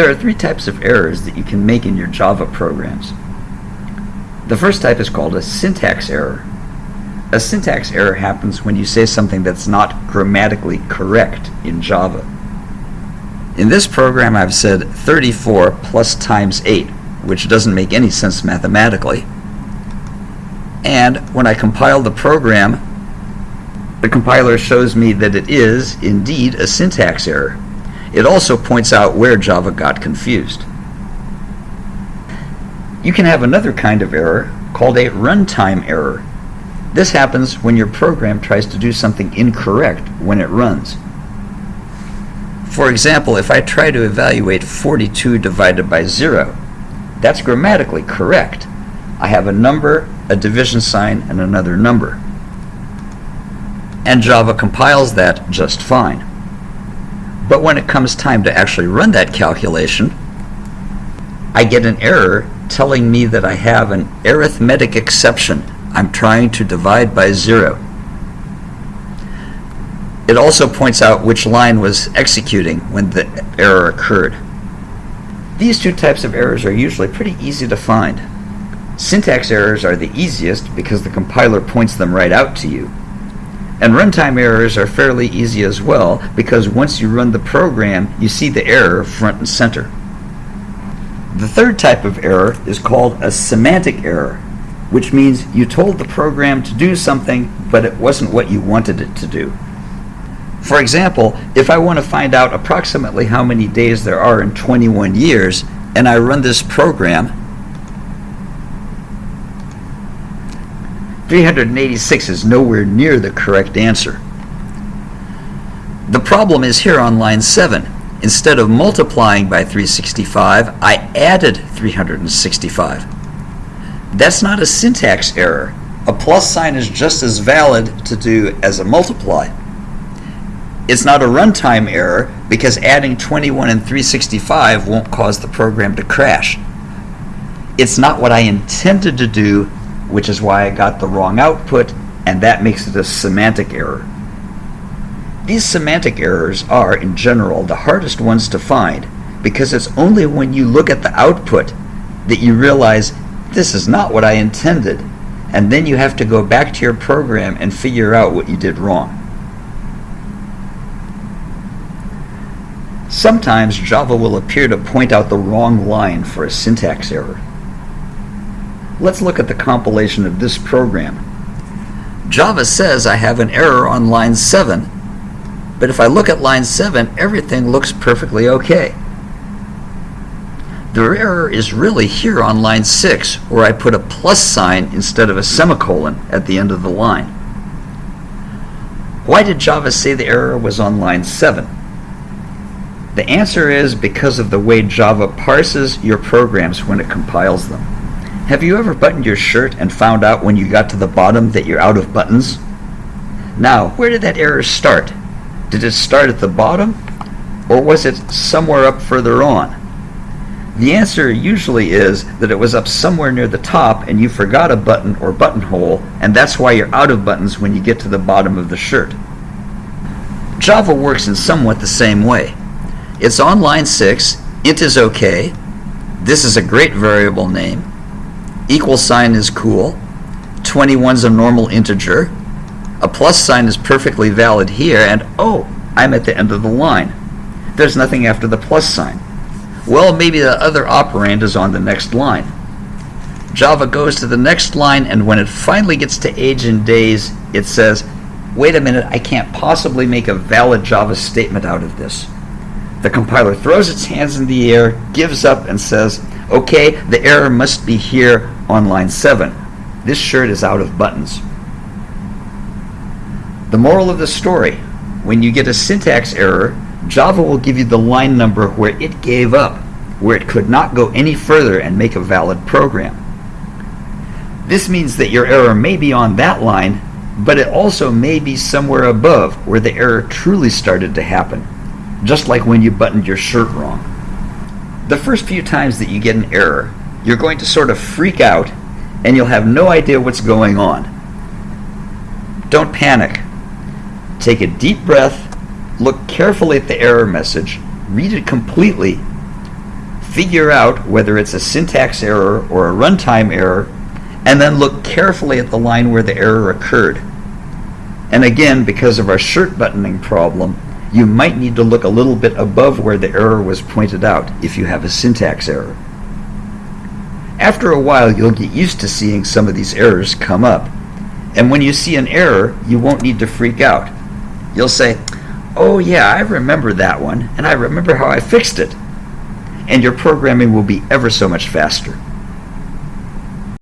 There are three types of errors that you can make in your Java programs. The first type is called a syntax error. A syntax error happens when you say something that's not grammatically correct in Java. In this program I've said 34 plus times 8, which doesn't make any sense mathematically. And when I compile the program, the compiler shows me that it is indeed a syntax error. It also points out where Java got confused. You can have another kind of error called a runtime error. This happens when your program tries to do something incorrect when it runs. For example, if I try to evaluate 42 divided by 0, that's grammatically correct. I have a number, a division sign, and another number. And Java compiles that just fine. But when it comes time to actually run that calculation, I get an error telling me that I have an arithmetic exception. I'm trying to divide by zero. It also points out which line was executing when the error occurred. These two types of errors are usually pretty easy to find. Syntax errors are the easiest because the compiler points them right out to you. And runtime errors are fairly easy as well because once you run the program, you see the error front and center. The third type of error is called a semantic error, which means you told the program to do something, but it wasn't what you wanted it to do. For example, if I want to find out approximately how many days there are in 21 years, and I run this program, 386 is nowhere near the correct answer. The problem is here on line 7. Instead of multiplying by 365, I added 365. That's not a syntax error. A plus sign is just as valid to do as a multiply. It's not a runtime error because adding 21 and 365 won't cause the program to crash. It's not what I intended to do which is why I got the wrong output, and that makes it a semantic error. These semantic errors are, in general, the hardest ones to find because it's only when you look at the output that you realize this is not what I intended, and then you have to go back to your program and figure out what you did wrong. Sometimes Java will appear to point out the wrong line for a syntax error. Let's look at the compilation of this program. Java says I have an error on line 7, but if I look at line 7, everything looks perfectly okay. The error is really here on line 6, where I put a plus sign instead of a semicolon at the end of the line. Why did Java say the error was on line 7? The answer is because of the way Java parses your programs when it compiles them. Have you ever buttoned your shirt and found out when you got to the bottom that you're out of buttons? Now, where did that error start? Did it start at the bottom? Or was it somewhere up further on? The answer usually is that it was up somewhere near the top and you forgot a button or buttonhole, and that's why you're out of buttons when you get to the bottom of the shirt. Java works in somewhat the same way. It's on line 6, int is okay, this is a great variable name, equal sign is cool, 21 is a normal integer, a plus sign is perfectly valid here, and oh, I'm at the end of the line. There's nothing after the plus sign. Well, maybe the other operand is on the next line. Java goes to the next line, and when it finally gets to age in days, it says, wait a minute, I can't possibly make a valid Java statement out of this. The compiler throws its hands in the air, gives up, and says, okay, the error must be here on line 7. This shirt is out of buttons. The moral of the story, when you get a syntax error, Java will give you the line number where it gave up, where it could not go any further and make a valid program. This means that your error may be on that line, but it also may be somewhere above where the error truly started to happen, just like when you buttoned your shirt wrong. The first few times that you get an error, you're going to sort of freak out and you'll have no idea what's going on. Don't panic. Take a deep breath, look carefully at the error message, read it completely, Figure out whether it's a syntax error or a runtime error, and then look carefully at the line where the error occurred. And again, because of our shirt buttoning problem, you might need to look a little bit above where the error was pointed out if you have a syntax error. After a while, you'll get used to seeing some of these errors come up. And when you see an error, you won't need to freak out. You'll say, oh yeah, I remember that one, and I remember how I fixed it. And your programming will be ever so much faster.